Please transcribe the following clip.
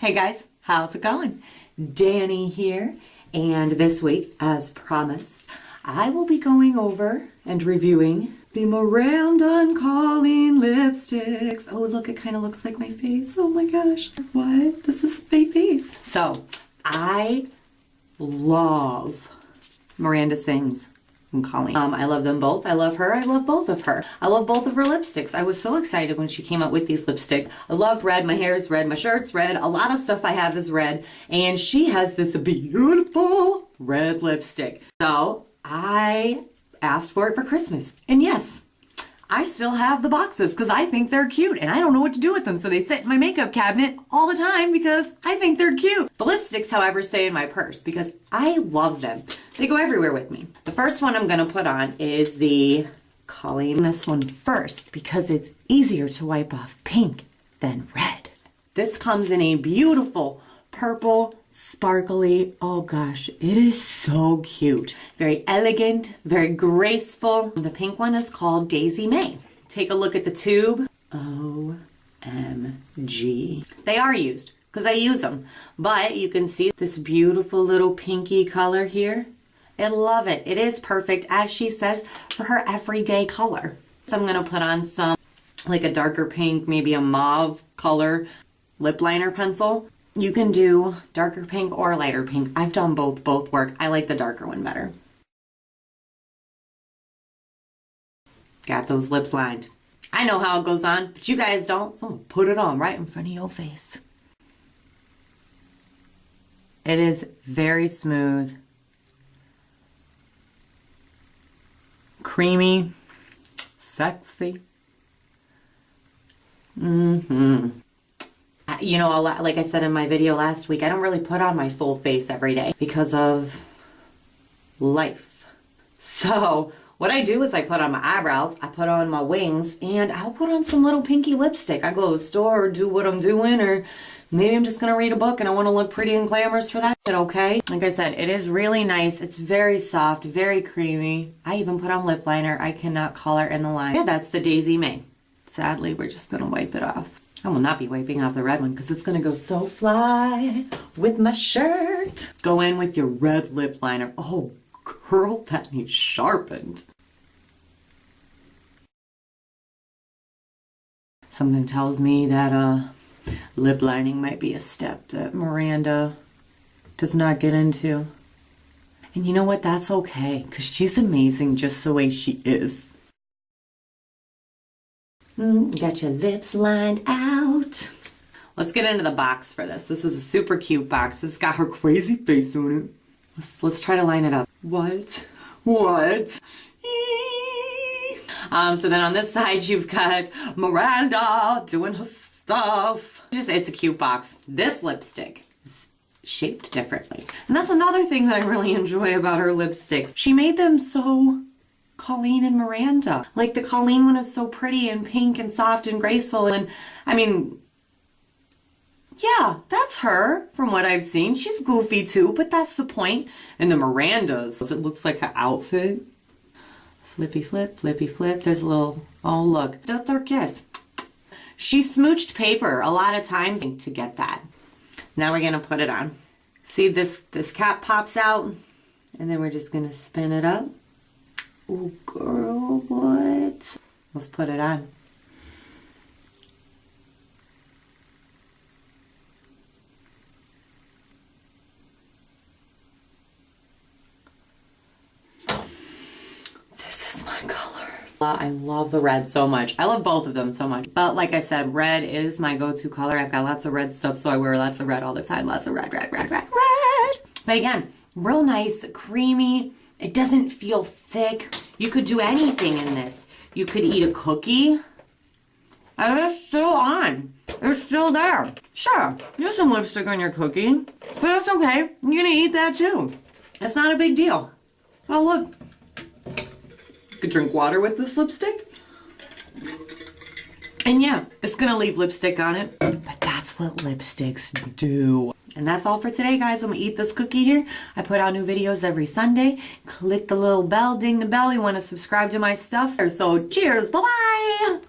Hey guys, how's it going? Danny here, and this week, as promised, I will be going over and reviewing the Miranda and Colleen lipsticks. Oh, look, it kind of looks like my face. Oh my gosh, what? This is my face. So, I love Miranda Sings and Colleen. Um, I love them both. I love her. I love both of her. I love both of her lipsticks. I was so excited when she came out with these lipsticks. I love red. My hair is red. My shirt's red. A lot of stuff I have is red. And she has this beautiful red lipstick. So I asked for it for Christmas. And yes, I still have the boxes because I think they're cute and I don't know what to do with them. So they sit in my makeup cabinet all the time because I think they're cute. The lipsticks, however, stay in my purse because I love them. They go everywhere with me. The first one I'm going to put on is the Colleen. This one first because it's easier to wipe off pink than red. This comes in a beautiful purple sparkly. Oh gosh, it is so cute. Very elegant, very graceful. The pink one is called Daisy May. Take a look at the tube. OMG. They are used because I use them. But you can see this beautiful little pinky color here. I love it. It is perfect, as she says, for her everyday color. So I'm going to put on some, like a darker pink, maybe a mauve color lip liner pencil. You can do darker pink or lighter pink. I've done both. Both work. I like the darker one better. Got those lips lined. I know how it goes on, but you guys don't, so I'm to put it on right in front of your face. It is very smooth. Creamy. Sexy. Mm-hmm you know, lot, like I said in my video last week, I don't really put on my full face every day because of life. So what I do is I put on my eyebrows, I put on my wings, and I'll put on some little pinky lipstick. I go to the store or do what I'm doing, or maybe I'm just going to read a book and I want to look pretty and glamorous for that. Okay? Like I said, it is really nice. It's very soft, very creamy. I even put on lip liner. I cannot color in the line. Yeah, that's the Daisy May. Sadly, we're just going to wipe it off. I will not be wiping off the red one because it's going to go so fly with my shirt. Go in with your red lip liner. Oh, girl, that needs sharpened. Something tells me that uh, lip lining might be a step that Miranda does not get into. And you know what? That's okay because she's amazing just the way she is. Mm, got your lips lined out. Let's get into the box for this. This is a super cute box. It's got her crazy face on it. Let's, let's try to line it up. What? What? Um, so then on this side, you've got Miranda doing her stuff. Just, it's a cute box. This lipstick is shaped differently. And that's another thing that I really enjoy about her lipsticks. She made them so Colleen and Miranda. Like the Colleen one is so pretty and pink and soft and graceful and I mean yeah, that's her from what I've seen. She's goofy too, but that's the point. And the Miranda's, it looks like her outfit. Flippy flip, flippy flip. There's a little, oh look, Dr. Kiss. She smooched paper a lot of times to get that. Now we're gonna put it on. See this, this cap pops out and then we're just gonna spin it up. Oh, girl, what? Let's put it on. This is my color. I love the red so much. I love both of them so much. But like I said, red is my go-to color. I've got lots of red stuff, so I wear lots of red all the time. Lots of red, red, red, red, red. But again, real nice, creamy. It doesn't feel thick. You could do anything in this. You could eat a cookie. And it's still on. It's still there. Sure, there's some lipstick on your cookie, but that's okay. You're gonna eat that too. It's not a big deal. Oh, look. Could drink water with this lipstick. And yeah, it's gonna leave lipstick on it, but that's what lipsticks do. And that's all for today, guys. I'm gonna eat this cookie here. I put out new videos every Sunday. Click the little bell, ding the bell. You wanna subscribe to my stuff. So cheers, bye-bye.